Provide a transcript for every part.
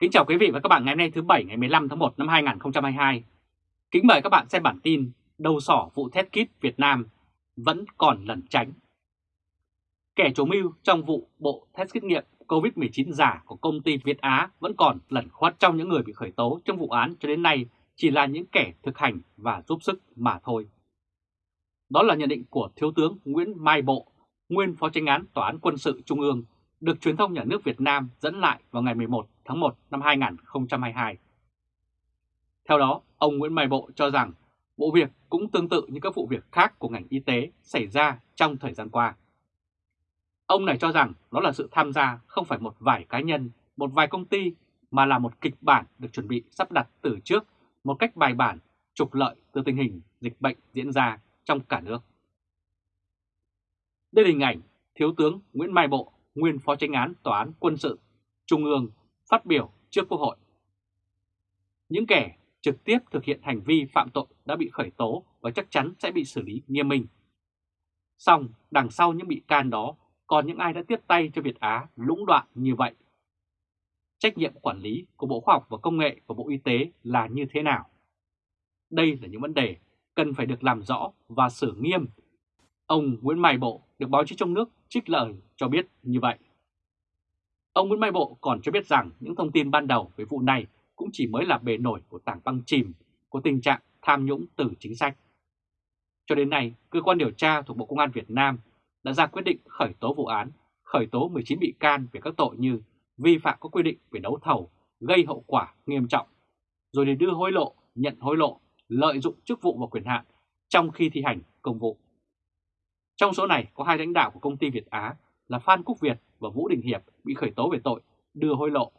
Kính chào quý vị và các bạn ngày hôm nay thứ Bảy ngày 15 tháng 1 năm 2022. Kính mời các bạn xem bản tin đầu sỏ vụ test kit Việt Nam vẫn còn lẩn tránh. Kẻ chủ mưu trong vụ bộ test xét nghiệm COVID-19 giả của công ty Việt Á vẫn còn lẩn khuất trong những người bị khởi tố trong vụ án cho đến nay chỉ là những kẻ thực hành và giúp sức mà thôi. Đó là nhận định của Thiếu tướng Nguyễn Mai Bộ, nguyên Phó tranh án Tòa án Quân sự Trung ương, được truyền thông nhà nước Việt Nam dẫn lại vào ngày 11 tháng 1 năm 2022. Theo đó, ông Nguyễn Mai Bộ cho rằng vụ việc cũng tương tự như các vụ việc khác của ngành y tế xảy ra trong thời gian qua. Ông này cho rằng đó là sự tham gia không phải một vài cá nhân, một vài công ty mà là một kịch bản được chuẩn bị sắp đặt từ trước một cách bài bản trục lợi từ tình hình dịch bệnh diễn ra trong cả nước. Đây là hình ảnh Thiếu tướng Nguyễn Mai Bộ, nguyên Phó tranh án Tòa án Quân sự Trung ương phát biểu trước Quốc hội. Những kẻ trực tiếp thực hiện hành vi phạm tội đã bị khởi tố và chắc chắn sẽ bị xử lý nghiêm minh. Xong, đằng sau những bị can đó còn những ai đã tiếp tay cho Việt Á lũng đoạn như vậy. Trách nhiệm quản lý của Bộ Khoa học và Công nghệ và Bộ Y tế là như thế nào? Đây là những vấn đề cần phải được làm rõ và xử nghiêm. Ông Nguyễn Mai Bộ được báo chí trong nước trích lời cho biết như vậy. Ông Nguyễn Mai Bộ còn cho biết rằng những thông tin ban đầu về vụ này cũng chỉ mới là bề nổi của tảng băng chìm của tình trạng tham nhũng từ chính sách. Cho đến nay, cơ quan điều tra thuộc Bộ Công an Việt Nam đã ra quyết định khởi tố vụ án, khởi tố 19 bị can về các tội như vi phạm các quy định về đấu thầu, gây hậu quả nghiêm trọng, rồi để đưa hối lộ, nhận hối lộ, lợi dụng chức vụ và quyền hạn trong khi thi hành công vụ. Trong số này có hai lãnh đạo của công ty Việt Á là Phan Quốc Việt và Vũ Đình Hiệp bị khởi tố về tội đưa hối lộ.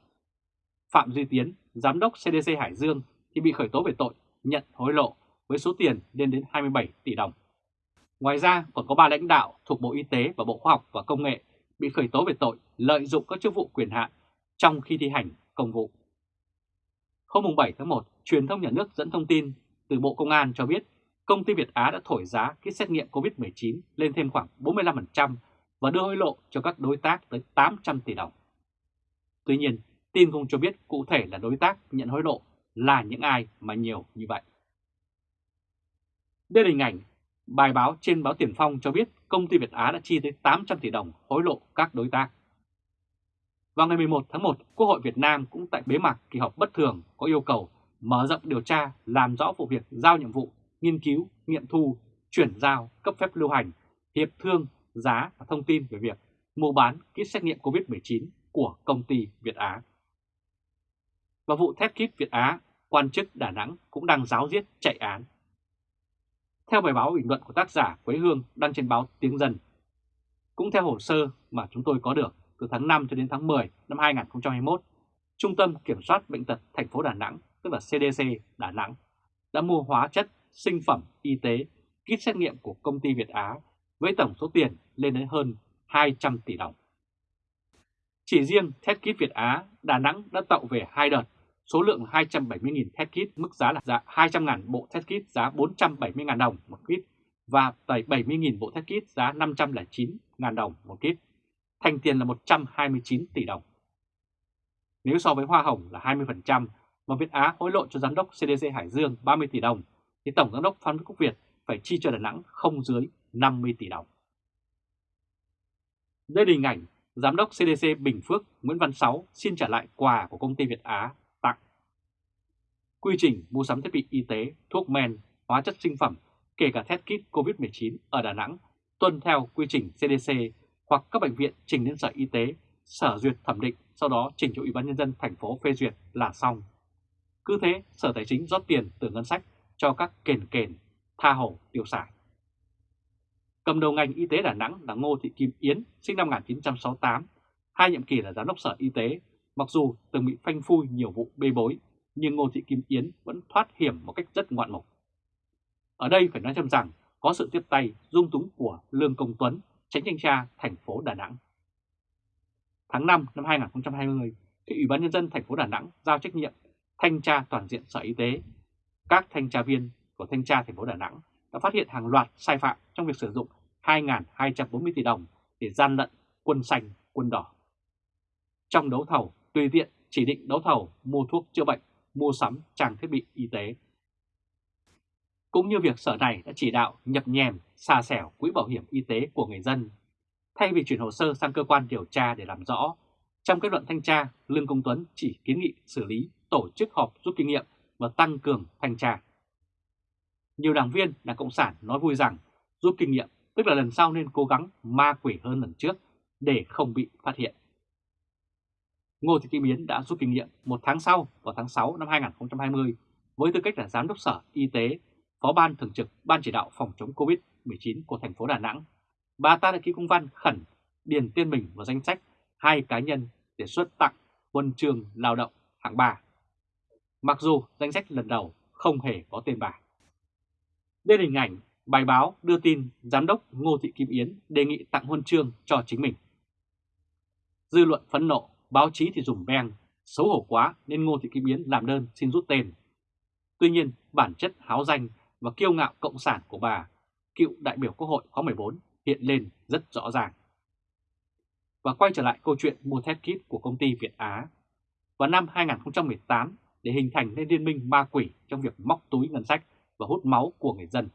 Phạm Duy Tiến, Giám đốc CDC Hải Dương thì bị khởi tố về tội nhận hối lộ với số tiền lên đến 27 tỷ đồng. Ngoài ra còn có ba lãnh đạo thuộc Bộ Y tế và Bộ Khoa học và Công nghệ bị khởi tố về tội lợi dụng các chức vụ quyền hạn trong khi thi hành công vụ. Hôm 7 tháng 1, truyền thông nhà nước dẫn thông tin từ Bộ Công an cho biết công ty Việt Á đã thổi giá kit xét nghiệm COVID-19 lên thêm khoảng 45% và đưa hối lộ cho các đối tác tới 800 tỷ đồng. Tuy nhiên, tin không cho biết cụ thể là đối tác nhận hối lộ là những ai mà nhiều như vậy. Đây là hình ảnh bài báo trên báo Tiền Phong cho biết công ty Việt Á đã chi tới 800 tỷ đồng hối lộ các đối tác. Vào ngày 11 tháng 1, Quốc hội Việt Nam cũng tại bế mạc kỳ họp bất thường có yêu cầu mở rộng điều tra làm rõ vụ việc giao nhiệm vụ, nghiên cứu, nghiệm thu, chuyển giao, cấp phép lưu hành, hiệp thương, giá và thông tin về việc mua bán kit xét nghiệm COVID-19 của công ty Việt Á. Và vụ thép kit Việt Á, quan chức Đà Nẵng cũng đang giáo giết chạy án. Theo bài báo bình luận của tác giả Quế Hương đăng trên báo Tiếng Dân, cũng theo hồ sơ mà chúng tôi có được từ tháng 5 cho đến tháng 10 năm 2021, Trung tâm Kiểm soát Bệnh tật thành phố Đà Nẵng, tức là CDC Đà Nẵng, đã mua hóa chất, sinh phẩm y tế, kit xét nghiệm của công ty Việt Á với tổng số tiền lên đến hơn 200 tỷ đồng. Chỉ riêng test kit Việt Á, Đà Nẵng đã tạo về hai đợt, số lượng 270.000 test kit, mức giá là giá 200.000 bộ test kit giá 470.000 đồng một kit và 70.000 bộ test kit giá 509.000 đồng một kit, thành tiền là 129 tỷ đồng. Nếu so với hoa hồng là 20% mà Việt Á hối lộ cho giám đốc CDC Hải Dương 30 tỷ đồng, thì Tổng giám đốc Phan Quốc Việt phải chi cho Đà Nẵng không dưới 50 tỷ đồng. Đây là hình ảnh Giám đốc CDC Bình Phước Nguyễn Văn Sáu xin trả lại quà của công ty Việt Á tặng. Quy trình mua sắm thiết bị y tế, thuốc men, hóa chất sinh phẩm, kể cả test kit COVID-19 ở Đà Nẵng tuân theo quy trình CDC hoặc các bệnh viện trình đến Sở Y tế, Sở duyệt thẩm định, sau đó trình cho Ủy ban Nhân dân thành phố phê duyệt là xong. Cứ thế, Sở Tài chính rót tiền từ ngân sách cho các kền kền, tha hồ tiêu xài. Cầm đầu ngành y tế Đà Nẵng là Ngô Thị Kim Yến, sinh năm 1968, hai nhiệm kỳ là giám đốc sở y tế. Mặc dù từng bị phanh phui nhiều vụ bê bối, nhưng Ngô Thị Kim Yến vẫn thoát hiểm một cách rất ngoạn mục. Ở đây phải nói thêm rằng có sự tiếp tay dung túng của Lương Công Tuấn, tránh thanh tra thành phố Đà Nẵng. Tháng 5 năm 2020, thì Ủy ban Nhân dân thành phố Đà Nẵng giao trách nhiệm thanh tra toàn diện Sở Y tế. Các thanh tra viên của thanh tra thành phố Đà Nẵng đã phát hiện hàng loạt sai phạm trong việc sử dụng 2.240 tỷ đồng để gian lận quân xanh, quân đỏ. Trong đấu thầu, tùy tiện chỉ định đấu thầu mua thuốc chữa bệnh, mua sắm trang thiết bị y tế. Cũng như việc sở này đã chỉ đạo nhập nhèm, xà xẻo quỹ bảo hiểm y tế của người dân. Thay vì chuyển hồ sơ sang cơ quan điều tra để làm rõ, trong kết luận thanh tra, Lương Công Tuấn chỉ kiến nghị xử lý, tổ chức họp rút kinh nghiệm và tăng cường thanh tra. Nhiều đảng viên Đảng Cộng sản nói vui rằng rút kinh nghiệm tức là lần sau nên cố gắng ma quỷ hơn lần trước để không bị phát hiện. Ngô Thị Kim Yến đã rút kinh nghiệm một tháng sau vào tháng 6 năm 2020 với tư cách là Giám đốc Sở Y tế, Phó Ban Thường trực Ban Chỉ đạo Phòng chống COVID-19 của thành phố Đà Nẵng. Bà ta đã ký công văn khẩn điền tên mình vào danh sách hai cá nhân để xuất tặng huân trường lao động hạng 3. Mặc dù danh sách lần đầu không hề có tên bà. Đây là hình ảnh bài báo đưa tin Giám đốc Ngô Thị Kim Yến đề nghị tặng huân chương cho chính mình. Dư luận phẫn nộ, báo chí thì dùng beng, xấu hổ quá nên Ngô Thị Kim Yến làm đơn xin rút tên. Tuy nhiên, bản chất háo danh và kiêu ngạo cộng sản của bà, cựu đại biểu Quốc hội khóa 14 hiện lên rất rõ ràng. Và quay trở lại câu chuyện mua thép kit của công ty Việt Á. Vào năm 2018, để hình thành nên liên minh ma quỷ trong việc móc túi ngân sách và hút máu của người dân.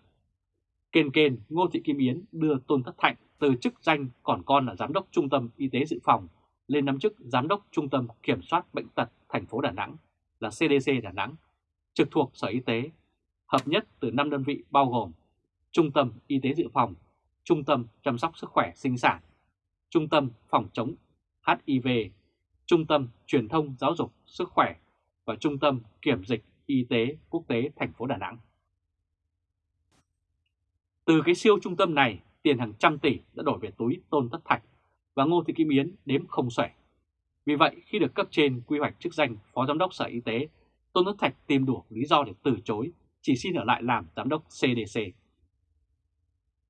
Kền kền Ngô Thị Kim Yến đưa Tôn Thất Thạnh từ chức danh còn con là Giám đốc Trung tâm Y tế Dự phòng lên nắm chức Giám đốc Trung tâm Kiểm soát Bệnh tật thành phố Đà Nẵng là CDC Đà Nẵng, trực thuộc Sở Y tế, hợp nhất từ 5 đơn vị bao gồm Trung tâm Y tế Dự phòng, Trung tâm Chăm sóc Sức khỏe Sinh sản, Trung tâm Phòng chống HIV, Trung tâm Truyền thông Giáo dục Sức khỏe và Trung tâm Kiểm dịch Y tế Quốc tế thành phố Đà Nẵng. Từ cái siêu trung tâm này, tiền hàng trăm tỷ đã đổi về túi Tôn Thất Thạch và Ngô Thị Kim Yến đếm không xuể. Vì vậy, khi được cấp trên quy hoạch chức danh Phó Giám đốc Sở Y tế, Tôn Thất Thạch tìm đủ lý do để từ chối, chỉ xin ở lại làm Giám đốc CDC.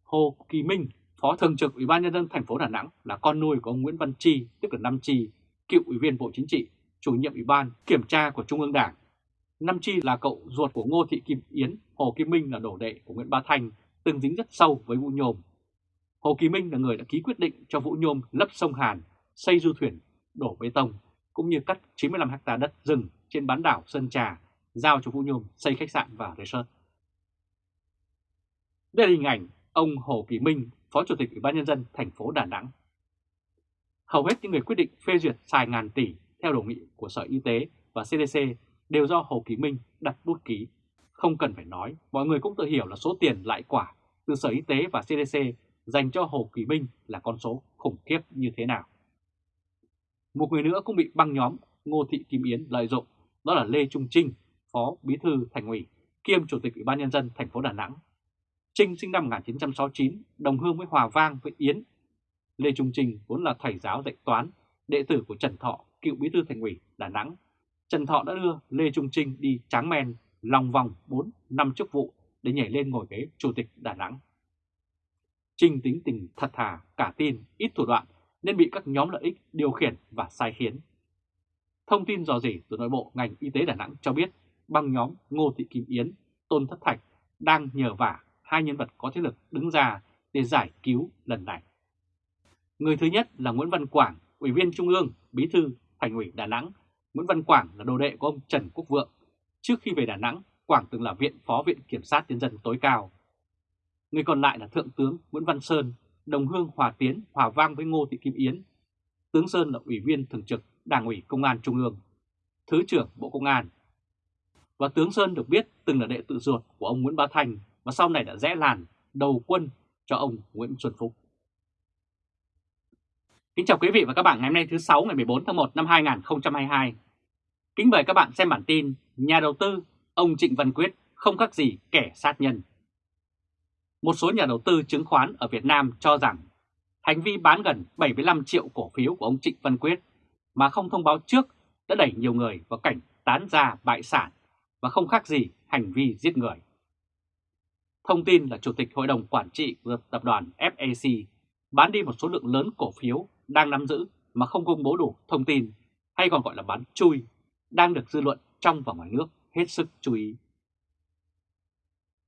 Hồ Kỳ Minh, Phó Thường trực Ủy ban Nhân dân thành phố Đà Nẵng là con nuôi của ông Nguyễn Văn Chi, tức là Năm Chi, cựu Ủy viên Bộ Chính trị, chủ nhiệm Ủy ban Kiểm tra của Trung ương Đảng. Năm Chi là cậu ruột của Ngô Thị Kim Yến, Hồ Kim Minh là đổ đệ của Nguyễn Ba Thanh, từng dính rất sâu với Vũ Nhôm. Hồ Kỳ Minh là người đã ký quyết định cho Vũ Nhôm lấp sông Hàn, xây du thuyền, đổ bê tông, cũng như cắt 95 ha đất rừng trên bán đảo Sơn Trà, giao cho Vũ Nhôm xây khách sạn và resort. Đây là hình ảnh ông Hồ Kỳ Minh, Phó Chủ tịch Ủy ban Nhân dân thành phố Đà Nẵng. Hầu hết những người quyết định phê duyệt xài ngàn tỷ theo đồ nghị của Sở Y tế và CDC đều do Hồ Kỳ Minh đặt bút ký. Không cần phải nói, mọi người cũng tự hiểu là số tiền lại quả từ Sở Y tế và CDC dành cho Hồ Kỳ Minh là con số khủng khiếp như thế nào. Một người nữa cũng bị băng nhóm Ngô Thị Kim Yến lợi dụng, đó là Lê Trung Trinh, Phó Bí thư Thành ủy, kiêm Chủ tịch Ủy ban Nhân dân thành phố Đà Nẵng. Trinh sinh năm 1969, đồng hương với Hòa Vang với Yến. Lê Trung Trinh vốn là thầy giáo dạy toán, đệ tử của Trần Thọ, cựu Bí thư Thành ủy Đà Nẵng. Trần Thọ đã đưa Lê Trung Trinh đi tráng men lòng vòng 4 năm chức vụ để nhảy lên ngồi ghế Chủ tịch Đà Nẵng. Trinh tính tình thật thà, cả tin, ít thủ đoạn nên bị các nhóm lợi ích điều khiển và sai khiến. Thông tin dò dỉ từ nội bộ ngành y tế Đà Nẵng cho biết băng nhóm Ngô Thị Kim Yến, Tôn Thất Thạch đang nhờ vả hai nhân vật có thế lực đứng ra để giải cứu lần này. Người thứ nhất là Nguyễn Văn Quảng, Ủy viên Trung ương, Bí thư Thành ủy Đà Nẵng. Nguyễn Văn Quảng là đồ đệ của ông Trần Quốc Vượng. Trước khi về Đà Nẵng, Quảng từng là viện phó viện kiểm sát nhân dân tối cao. Người còn lại là Thượng tướng Nguyễn Văn Sơn, đồng hương hòa tiến, hòa vang với Ngô Thị Kim Yến. Tướng Sơn là Ủy viên Thường trực Đảng ủy Công an Trung ương, Thứ trưởng Bộ Công an. Và tướng Sơn được biết từng là đệ tự ruột của ông Nguyễn Bá Thành và sau này đã rẽ làn đầu quân cho ông Nguyễn Xuân Phúc. Kính chào quý vị và các bạn ngày hôm nay thứ 6 ngày 14 tháng 1 năm 2022. Kính mời các bạn xem bản tin Nhà đầu tư ông Trịnh Văn Quyết, không khác gì kẻ sát nhân. Một số nhà đầu tư chứng khoán ở Việt Nam cho rằng hành vi bán gần 75 triệu cổ phiếu của ông Trịnh Văn Quyết mà không thông báo trước đã đẩy nhiều người vào cảnh tán ra bại sản và không khác gì hành vi giết người. Thông tin là Chủ tịch Hội đồng Quản trị của tập đoàn FAC bán đi một số lượng lớn cổ phiếu đang nắm giữ mà không công bố đủ thông tin, hay còn gọi là bán chui, đang được dư luận trong và ngoài nước hết sức chú ý.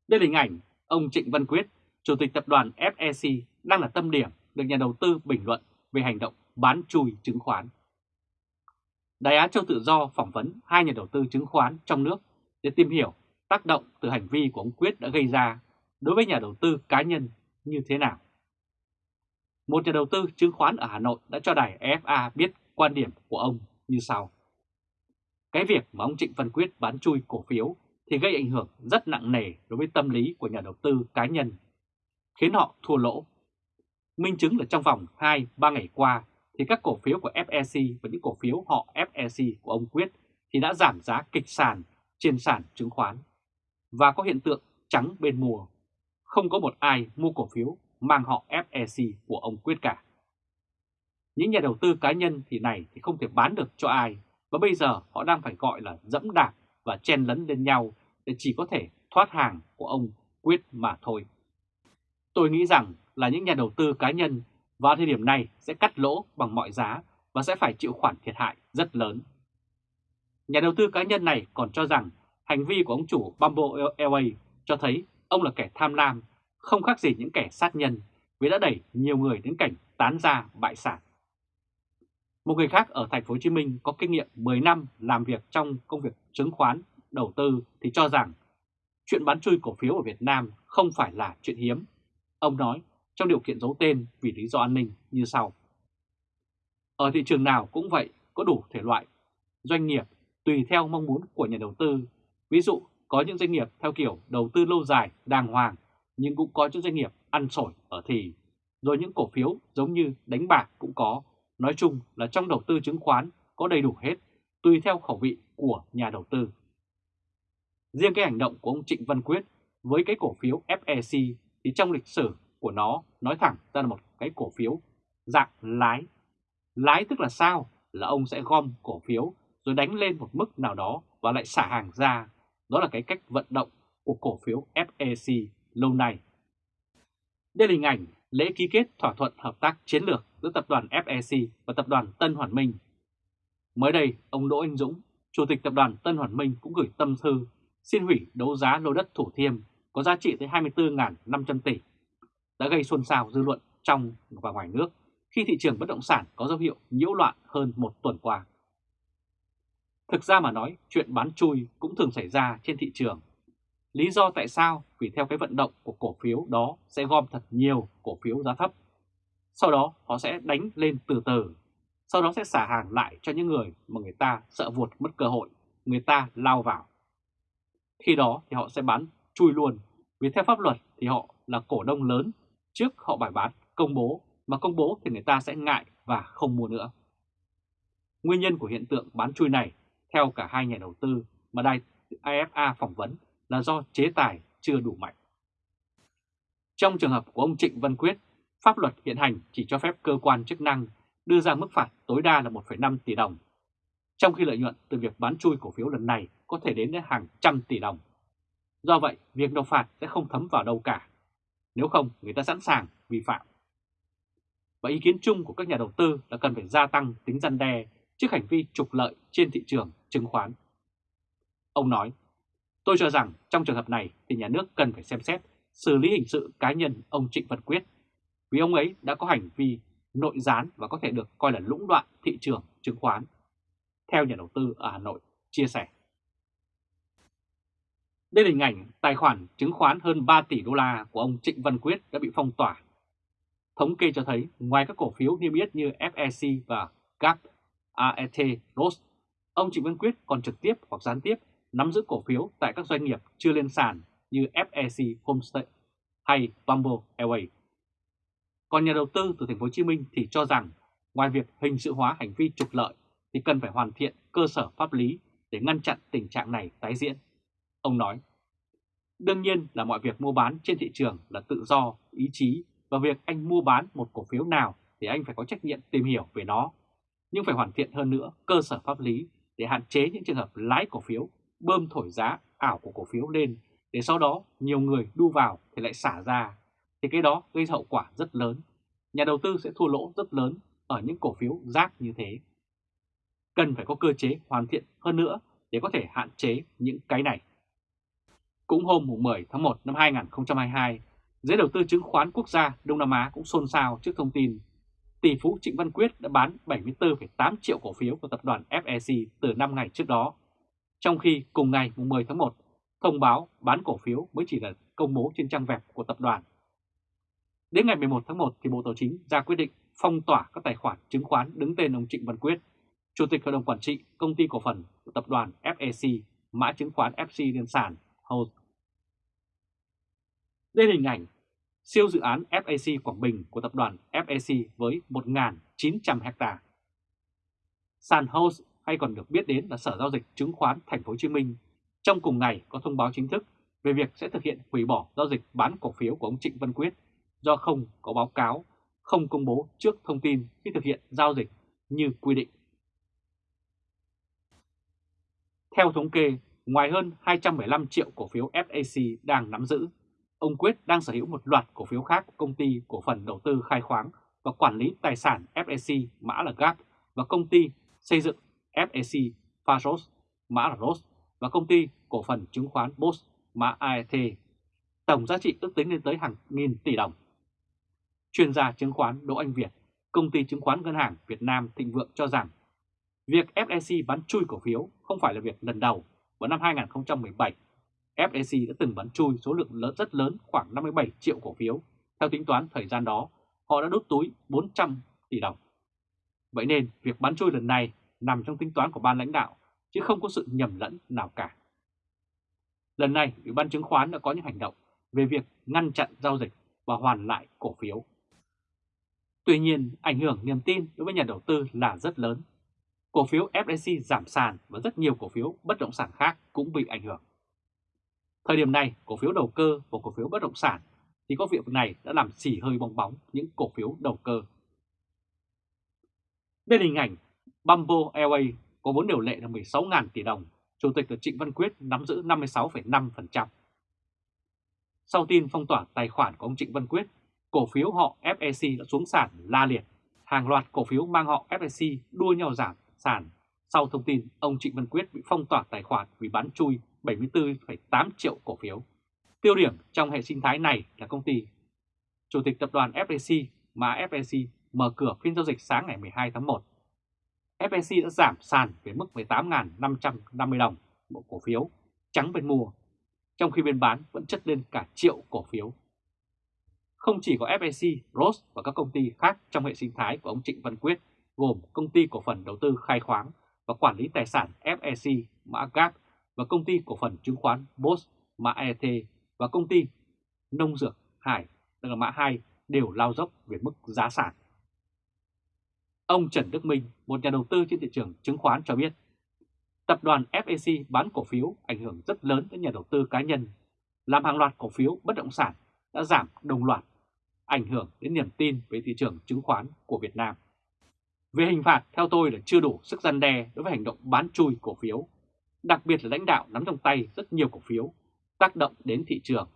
Đây là hình ảnh ông Trịnh Văn Quyết, Chủ tịch tập đoàn FEC đang là tâm điểm được nhà đầu tư bình luận về hành động bán chui chứng khoán. Đài Á Châu Tự Do phỏng vấn hai nhà đầu tư chứng khoán trong nước để tìm hiểu tác động từ hành vi của ông Quyết đã gây ra đối với nhà đầu tư cá nhân như thế nào. Một nhà đầu tư chứng khoán ở Hà Nội đã cho đài FA biết quan điểm của ông như sau. Cái việc mà ông Trịnh Văn Quyết bán chui cổ phiếu thì gây ảnh hưởng rất nặng nề đối với tâm lý của nhà đầu tư cá nhân, khiến họ thua lỗ. Minh chứng là trong vòng 2-3 ngày qua thì các cổ phiếu của FEC và những cổ phiếu họ FEC của ông Quyết thì đã giảm giá kịch sàn trên sàn chứng khoán. Và có hiện tượng trắng bên mua. Không có một ai mua cổ phiếu mang họ FEC của ông Quyết cả. Những nhà đầu tư cá nhân thì này thì không thể bán được cho ai và bây giờ họ đang phải gọi là dẫm đạp và chen lấn lên nhau để chỉ có thể thoát hàng của ông Quyết mà thôi. Tôi nghĩ rằng là những nhà đầu tư cá nhân vào thời điểm này sẽ cắt lỗ bằng mọi giá và sẽ phải chịu khoản thiệt hại rất lớn. Nhà đầu tư cá nhân này còn cho rằng hành vi của ông chủ Bumble LA cho thấy ông là kẻ tham lam, không khác gì những kẻ sát nhân vì đã đẩy nhiều người đến cảnh tán ra bại sản. Một người khác ở thành phố Hồ Chí Minh có kinh nghiệm 10 năm làm việc trong công việc chứng khoán, đầu tư thì cho rằng chuyện bán chui cổ phiếu ở Việt Nam không phải là chuyện hiếm. Ông nói trong điều kiện giấu tên vì lý do an ninh như sau. Ở thị trường nào cũng vậy, có đủ thể loại doanh nghiệp tùy theo mong muốn của nhà đầu tư. Ví dụ, có những doanh nghiệp theo kiểu đầu tư lâu dài, đàng hoàng, nhưng cũng có những doanh nghiệp ăn sổi ở thì. Rồi những cổ phiếu giống như đánh bạc cũng có. Nói chung là trong đầu tư chứng khoán có đầy đủ hết, tùy theo khẩu vị của nhà đầu tư. Riêng cái hành động của ông Trịnh Văn Quyết với cái cổ phiếu FEC thì trong lịch sử của nó nói thẳng ra là một cái cổ phiếu dạng lái. Lái tức là sao? Là ông sẽ gom cổ phiếu rồi đánh lên một mức nào đó và lại xả hàng ra. Đó là cái cách vận động của cổ phiếu FEC lâu nay. Đây là hình ảnh lễ ký kết thỏa thuận hợp tác chiến lược giữa tập đoàn FEC và tập đoàn Tân Hoàn Minh. Mới đây, ông Đỗ Anh Dũng, Chủ tịch tập đoàn Tân Hoàn Minh cũng gửi tâm thư xin hủy đấu giá lô đất Thủ Thiêm có giá trị tới 24.500 tỷ đã gây xôn xao dư luận trong và ngoài nước khi thị trường bất động sản có dấu hiệu nhiễu loạn hơn một tuần qua. Thực ra mà nói, chuyện bán chui cũng thường xảy ra trên thị trường. Lý do tại sao? Vì theo cái vận động của cổ phiếu đó sẽ gom thật nhiều cổ phiếu giá thấp. Sau đó họ sẽ đánh lên từ từ. Sau đó sẽ xả hàng lại cho những người mà người ta sợ vuột mất cơ hội, người ta lao vào. Khi đó thì họ sẽ bán chui luôn, vì theo pháp luật thì họ là cổ đông lớn trước họ bài bán công bố, mà công bố thì người ta sẽ ngại và không mua nữa. Nguyên nhân của hiện tượng bán chui này, theo cả hai nhà đầu tư mà đài IFA phỏng vấn là do chế tài chưa đủ mạnh. Trong trường hợp của ông Trịnh Văn Quyết, pháp luật hiện hành chỉ cho phép cơ quan chức năng đưa ra mức phạt tối đa là 1,5 tỷ đồng, trong khi lợi nhuận từ việc bán chui cổ phiếu lần này có thể đến hàng trăm tỷ đồng. Do vậy, việc nộp phạt sẽ không thấm vào đâu cả nếu không, người ta sẵn sàng vi phạm. Và ý kiến chung của các nhà đầu tư là cần phải gia tăng tính răn đe trước hành vi trục lợi trên thị trường chứng khoán. Ông nói, tôi cho rằng trong trường hợp này thì nhà nước cần phải xem xét xử lý hình sự cá nhân ông Trịnh Văn Quyết vì ông ấy đã có hành vi nội gián và có thể được coi là lũng đoạn thị trường chứng khoán, theo nhà đầu tư ở Hà Nội chia sẻ. Đây là hình ảnh tài khoản chứng khoán hơn 3 tỷ đô la của ông Trịnh Văn Quyết đã bị phong tỏa. Thống kê cho thấy ngoài các cổ phiếu niêm yết như FEC và GAP, AET, ROS, ông Trịnh Văn Quyết còn trực tiếp hoặc gián tiếp nắm giữ cổ phiếu tại các doanh nghiệp chưa lên sàn như FEC Homestay hay Bumble Airways. Còn nhà đầu tư từ thành phố Hồ Chí Minh thì cho rằng ngoài việc hình sự hóa hành vi trục lợi thì cần phải hoàn thiện cơ sở pháp lý để ngăn chặn tình trạng này tái diễn. Ông nói, đương nhiên là mọi việc mua bán trên thị trường là tự do, ý chí và việc anh mua bán một cổ phiếu nào thì anh phải có trách nhiệm tìm hiểu về nó. Nhưng phải hoàn thiện hơn nữa cơ sở pháp lý để hạn chế những trường hợp lái cổ phiếu, bơm thổi giá ảo của cổ phiếu lên để sau đó nhiều người đu vào thì lại xả ra. Thì cái đó gây hậu quả rất lớn. Nhà đầu tư sẽ thua lỗ rất lớn ở những cổ phiếu rác như thế. Cần phải có cơ chế hoàn thiện hơn nữa để có thể hạn chế những cái này. Cũng hôm 10 tháng 1 năm 2022, giới đầu tư chứng khoán quốc gia Đông Nam Á cũng xôn xao trước thông tin tỷ phú Trịnh Văn Quyết đã bán 74,8 triệu cổ phiếu của tập đoàn FEC từ 5 ngày trước đó, trong khi cùng ngày 10 tháng 1, thông báo bán cổ phiếu mới chỉ là công bố trên trang web của tập đoàn. Đến ngày 11 tháng 1 thì Bộ Tài chính ra quyết định phong tỏa các tài khoản chứng khoán đứng tên ông Trịnh Văn Quyết, Chủ tịch Hội đồng Quản trị Công ty Cổ phần của tập đoàn FEC, mã chứng khoán FC liên sản HOSE. Đây là hình ảnh siêu dự án FAC Quảng Bình của tập đoàn FAC với 1.900 ha. Sàn House hay còn được biết đến là Sở Giao dịch Chứng khoán Thành phố Hồ Chí Minh trong cùng ngày có thông báo chính thức về việc sẽ thực hiện hủy bỏ giao dịch bán cổ phiếu của ông Trịnh Văn Quyết do không có báo cáo, không công bố trước thông tin khi thực hiện giao dịch như quy định. Theo thống kê, ngoài hơn 275 triệu cổ phiếu FAC đang nắm giữ, ông Quyết đang sở hữu một loạt cổ phiếu khác của công ty cổ phần đầu tư khai khoáng và quản lý tài sản FAC mã là GAP và công ty xây dựng FAC Pharos mã là ROS và công ty cổ phần chứng khoán BOS mã AET. Tổng giá trị ước tính lên tới hàng nghìn tỷ đồng. Chuyên gia chứng khoán Đỗ Anh Việt, công ty chứng khoán ngân hàng Việt Nam Thịnh Vượng cho rằng việc FEC bán chui cổ phiếu không phải là việc lần đầu. Vào năm 2017, FEC đã từng bán chui số lượng lớn rất lớn khoảng 57 triệu cổ phiếu. Theo tính toán thời gian đó, họ đã đốt túi 400 tỷ đồng. Vậy nên việc bán chui lần này nằm trong tính toán của ban lãnh đạo, chứ không có sự nhầm lẫn nào cả. Lần này, Ủy ban chứng khoán đã có những hành động về việc ngăn chặn giao dịch và hoàn lại cổ phiếu. Tuy nhiên, ảnh hưởng niềm tin đối với nhà đầu tư là rất lớn. Cổ phiếu FSC giảm sàn và rất nhiều cổ phiếu bất động sản khác cũng bị ảnh hưởng. Thời điểm này, cổ phiếu đầu cơ và cổ phiếu bất động sản thì có việc này đã làm xỉ hơi bong bóng những cổ phiếu đầu cơ. Bên hình ảnh, Bamboo Airways có vốn điều lệ là 16.000 tỷ đồng, Chủ tịch là Trịnh Văn Quyết nắm giữ 56,5%. Sau tin phong tỏa tài khoản của ông Trịnh Văn Quyết, cổ phiếu họ FEC đã xuống sàn la liệt. Hàng loạt cổ phiếu mang họ FEC đua nhau giảm sàn sau thông tin ông Trịnh Văn Quyết bị phong tỏa tài khoản vì bán chui 74,8 triệu cổ phiếu. Tiêu điểm trong hệ sinh thái này là công ty. Chủ tịch tập đoàn FEC mà FEC mở cửa phiên giao dịch sáng ngày 12 tháng 1. FEC đã giảm sàn về mức 18.550 đồng một cổ phiếu trắng bên mua, trong khi bên bán vẫn chất lên cả triệu cổ phiếu. Không chỉ có FEC, Rose và các công ty khác trong hệ sinh thái của ông Trịnh Văn Quyết gồm công ty cổ phần đầu tư khai khoáng và quản lý tài sản FEC mã GAP và công ty cổ phần chứng khoán BOS mã ET và công ty nông dược Hải tức là mã 2 đều lao dốc về mức giá sản. Ông Trần Đức Minh, một nhà đầu tư trên thị trường chứng khoán cho biết, tập đoàn FEC bán cổ phiếu ảnh hưởng rất lớn đến nhà đầu tư cá nhân, làm hàng loạt cổ phiếu bất động sản đã giảm đồng loạt, ảnh hưởng đến niềm tin với thị trường chứng khoán của Việt Nam. Về hình phạt, theo tôi là chưa đủ sức gian đe đối với hành động bán chui cổ phiếu đặc biệt là lãnh đạo nắm trong tay rất nhiều cổ phiếu, tác động đến thị trường.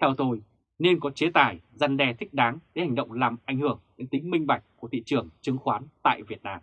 Theo tôi, nên có chế tài, gian đe thích đáng để hành động làm ảnh hưởng đến tính minh bạch của thị trường chứng khoán tại Việt Nam.